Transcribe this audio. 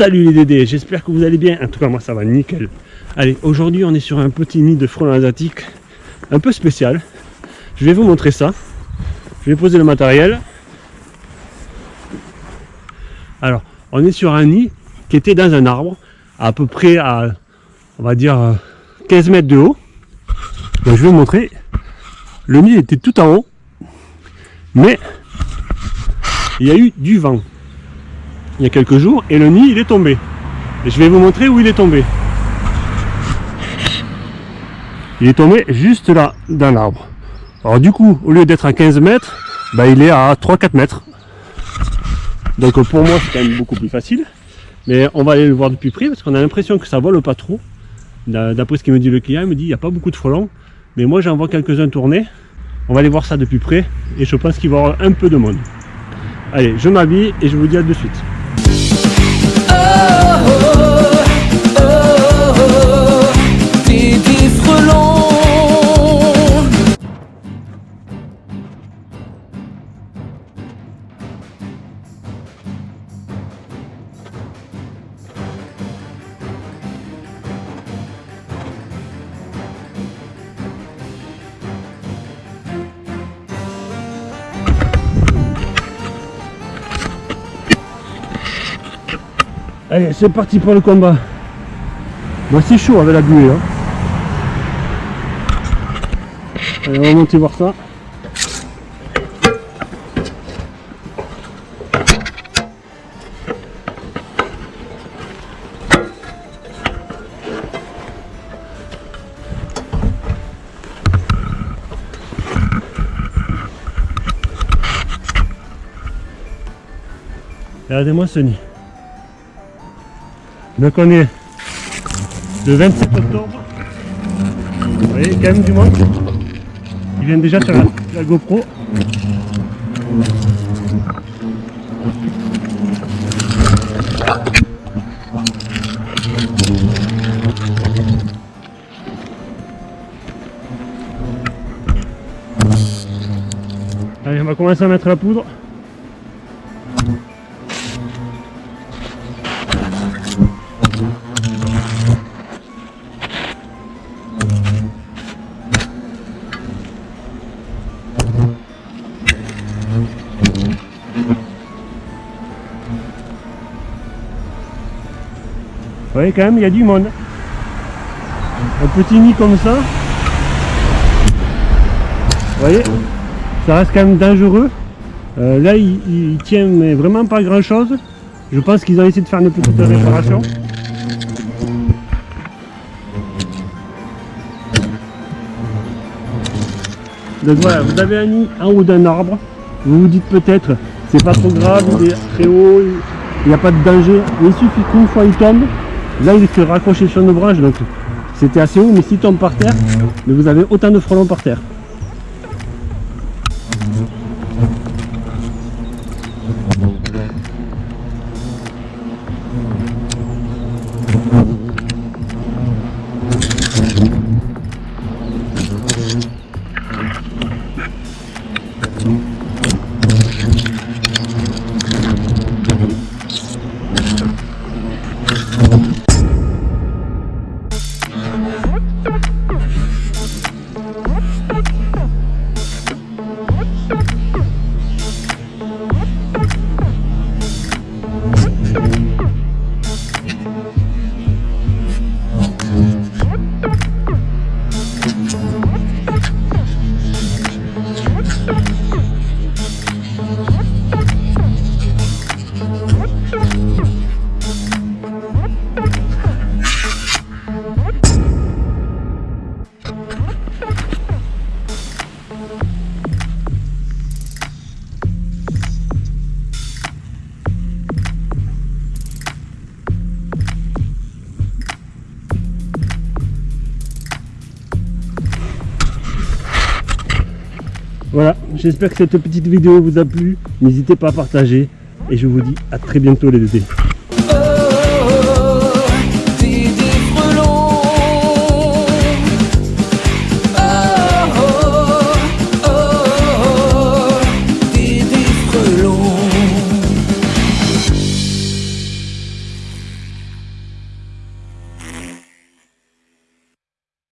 Salut les Dédés, j'espère que vous allez bien. En tout cas, moi ça va nickel. Allez, aujourd'hui on est sur un petit nid de frelons asiatiques un peu spécial. Je vais vous montrer ça. Je vais poser le matériel. Alors, on est sur un nid qui était dans un arbre, à peu près à, on va dire, 15 mètres de haut. Donc je vais vous montrer. Le nid était tout en haut, mais il y a eu du vent il y a quelques jours et le nid il est tombé. Et je vais vous montrer où il est tombé. Il est tombé juste là, dans l'arbre. Alors du coup, au lieu d'être à 15 mètres, bah, il est à 3-4 mètres. Donc pour moi, c'est quand même beaucoup plus facile. Mais on va aller le voir de plus près parce qu'on a l'impression que ça vole pas trop. D'après ce qu'il me dit le client, il me dit il n'y a pas beaucoup de frelons. Mais moi, j'en vois quelques-uns tourner. On va aller voir ça de plus près. Et je pense qu'il va y avoir un peu de monde. Allez, je m'habille et je vous dis à de suite. oh, oh, oh, oh, oh, Allez, c'est parti pour le combat. Moi, c'est chaud avec la buée. Hein. Allez, on va monter voir ça. Regardez-moi ce nid. Donc on est le 27 octobre. Vous voyez, quand même du monde. Ils viennent déjà sur la, GoPro. Allez, on va commencer à mettre la poudre. Voyez quand même, il y a du monde. Un petit nid comme ça. Vous voyez Ça reste quand même dangereux. Euh, là, il, tient mais vraiment pas grand chose. Je pense qu'ils ont essayé de faire une petite réparation. Donc voilà, vous avez un nid en haut d'un arbre. Vous vous dites peut-être, c'est pas trop grave, il est très haut, il n'y a pas de danger. Il suffit qu'une fois il tombe, Là, il se raccroché sur nos branches, donc c'était assez haut, mais s'il tombe par terre, vous avez autant de frelons par terre. Voilà, j'espère que cette petite vidéo vous a plu. N'hésitez pas à partager. Et je vous dis à très bientôt les deux.